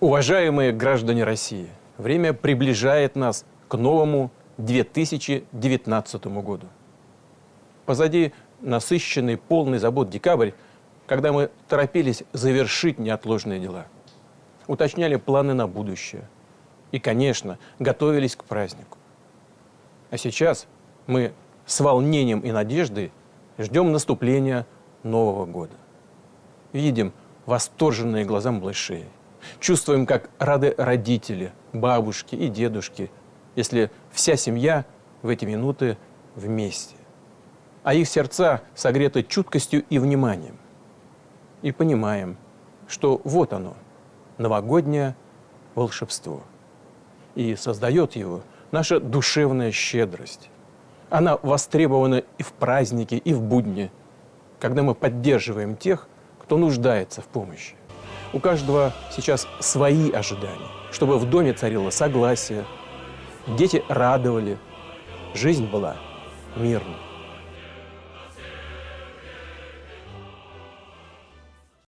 Уважаемые граждане России, время приближает нас к новому 2019 году. Позади насыщенный, полный забот декабрь, когда мы торопились завершить неотложные дела, уточняли планы на будущее и, конечно, готовились к празднику. А сейчас мы с волнением и надеждой ждем наступления Нового года. Видим восторженные глаза малышей, чувствуем, как рады родители, бабушки и дедушки, если вся семья в эти минуты вместе. А их сердца согреты чуткостью и вниманием. И понимаем, что вот оно, новогоднее волшебство. И создает его наша душевная щедрость. Она востребована и в праздники, и в будни, когда мы поддерживаем тех, кто нуждается в помощи. У каждого сейчас свои ожидания, чтобы в доме царило согласие, дети радовали, жизнь была мирной.